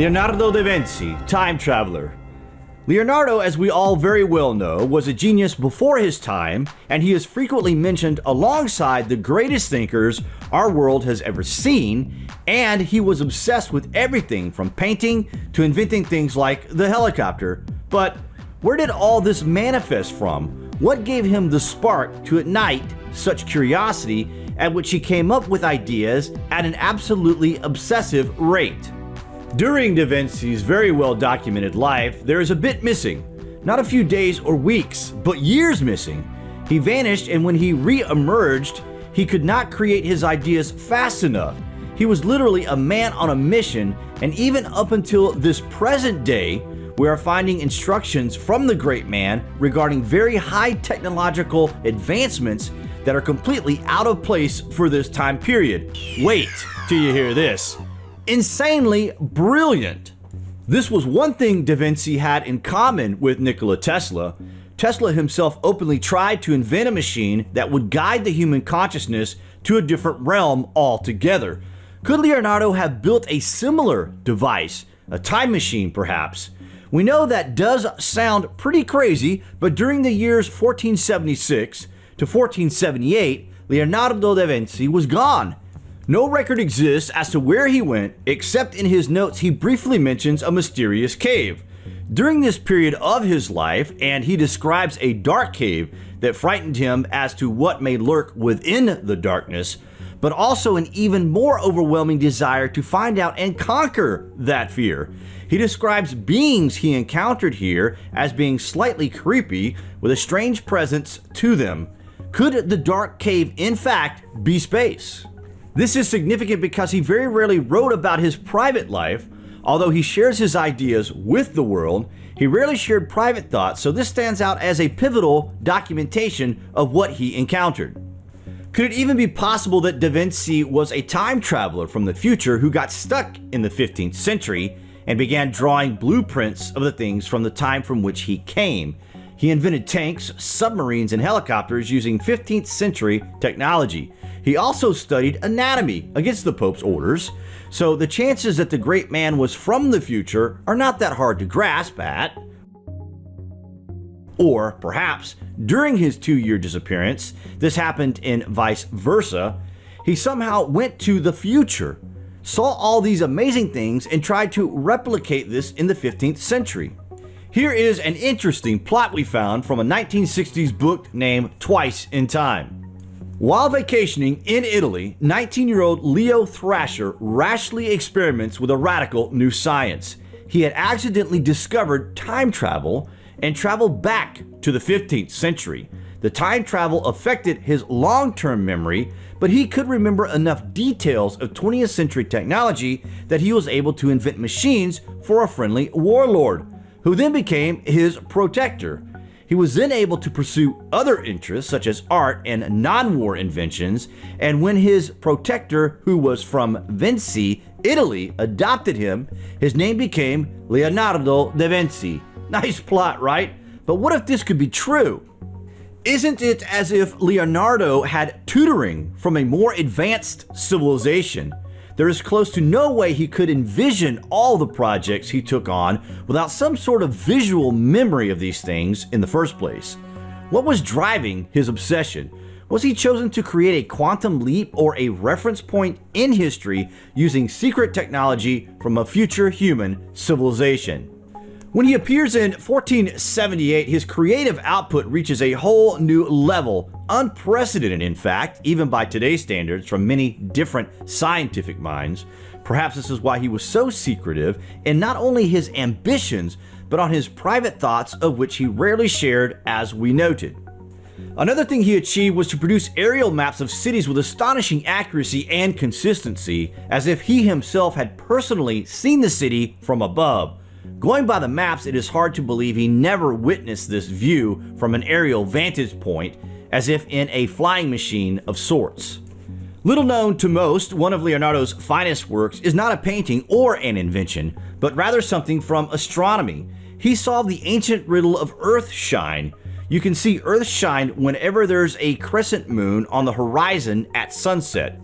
Leonardo da Vinci, time traveler. Leonardo, as we all very well know, was a genius before his time, and he is frequently mentioned alongside the greatest thinkers our world has ever seen, and he was obsessed with everything from painting to inventing things like the helicopter. But where did all this manifest from? What gave him the spark to ignite such curiosity at which he came up with ideas at an absolutely obsessive rate? During Da Vinci's very well documented life, there is a bit missing. Not a few days or weeks, but years missing. He vanished, and when he re emerged, he could not create his ideas fast enough. He was literally a man on a mission, and even up until this present day, we are finding instructions from the great man regarding very high technological advancements that are completely out of place for this time period. Wait till you hear this insanely brilliant. This was one thing Da Vinci had in common with Nikola Tesla. Tesla himself openly tried to invent a machine that would guide the human consciousness to a different realm altogether. Could Leonardo have built a similar device, a time machine perhaps? We know that does sound pretty crazy, but during the years 1476 to 1478, Leonardo da Vinci was gone. No record exists as to where he went, except in his notes he briefly mentions a mysterious cave. During this period of his life, and he describes a dark cave that frightened him as to what may lurk within the darkness, but also an even more overwhelming desire to find out and conquer that fear. He describes beings he encountered here as being slightly creepy with a strange presence to them. Could the dark cave in fact be space? This is significant because he very rarely wrote about his private life. Although he shares his ideas with the world, he rarely shared private thoughts, so this stands out as a pivotal documentation of what he encountered. Could it even be possible that Da Vinci was a time traveler from the future who got stuck in the 15th century and began drawing blueprints of the things from the time from which he came? He invented tanks, submarines, and helicopters using 15th century technology. He also studied anatomy against the Pope's orders, so the chances that the great man was from the future are not that hard to grasp at. Or perhaps during his two year disappearance, this happened in vice versa, he somehow went to the future, saw all these amazing things, and tried to replicate this in the 15th century. Here is an interesting plot we found from a 1960s book named Twice in Time. While vacationing in Italy, 19 year old Leo Thrasher rashly experiments with a radical new science. He had accidentally discovered time travel and traveled back to the 15th century. The time travel affected his long term memory, but he could remember enough details of 20th century technology that he was able to invent machines for a friendly warlord, who then became his protector. He was then able to pursue other interests such as art and non-war inventions, and when his protector, who was from Vinci, Italy, adopted him, his name became Leonardo da Vinci. Nice plot, right? But what if this could be true? Isn't it as if Leonardo had tutoring from a more advanced civilization? There is close to no way he could envision all the projects he took on without some sort of visual memory of these things in the first place. What was driving his obsession? Was he chosen to create a quantum leap or a reference point in history using secret technology from a future human civilization? When he appears in 1478, his creative output reaches a whole new level, unprecedented in fact, even by today's standards from many different scientific minds. Perhaps this is why he was so secretive in not only his ambitions, but on his private thoughts of which he rarely shared as we noted. Another thing he achieved was to produce aerial maps of cities with astonishing accuracy and consistency, as if he himself had personally seen the city from above. Going by the maps, it is hard to believe he never witnessed this view from an aerial vantage point, as if in a flying machine of sorts. Little known to most, one of Leonardo's finest works is not a painting or an invention, but rather something from astronomy. He solved the ancient riddle of Earthshine. You can see Earthshine whenever there's a crescent moon on the horizon at sunset.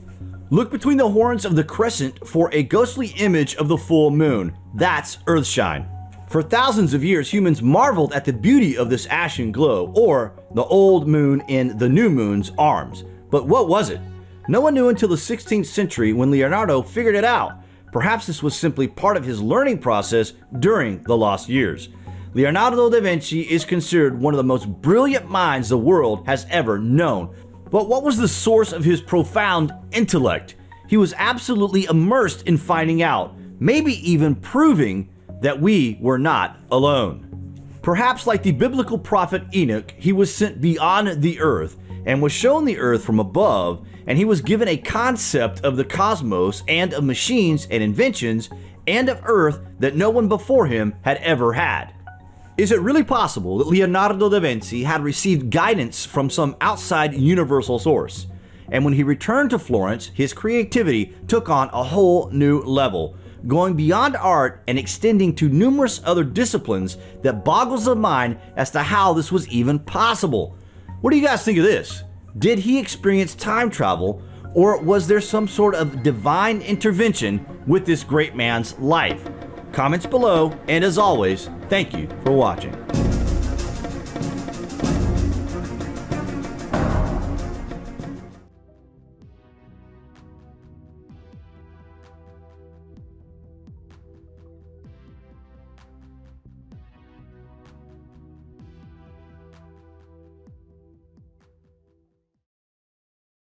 Look between the horns of the crescent for a ghostly image of the full moon. That's Earthshine. For thousands of years, humans marveled at the beauty of this ashen glow, or the old moon in the new moon's arms. But what was it? No one knew until the 16th century when Leonardo figured it out. Perhaps this was simply part of his learning process during the lost years. Leonardo da Vinci is considered one of the most brilliant minds the world has ever known. But what was the source of his profound intellect? He was absolutely immersed in finding out, maybe even proving that we were not alone. Perhaps like the biblical prophet Enoch, he was sent beyond the earth and was shown the earth from above, and he was given a concept of the cosmos and of machines and inventions and of earth that no one before him had ever had. Is it really possible that Leonardo da Vinci had received guidance from some outside universal source? And when he returned to Florence, his creativity took on a whole new level, going beyond art and extending to numerous other disciplines that boggles the mind as to how this was even possible. What do you guys think of this? Did he experience time travel, or was there some sort of divine intervention with this great man's life? Comments below, and as always, thank you for watching.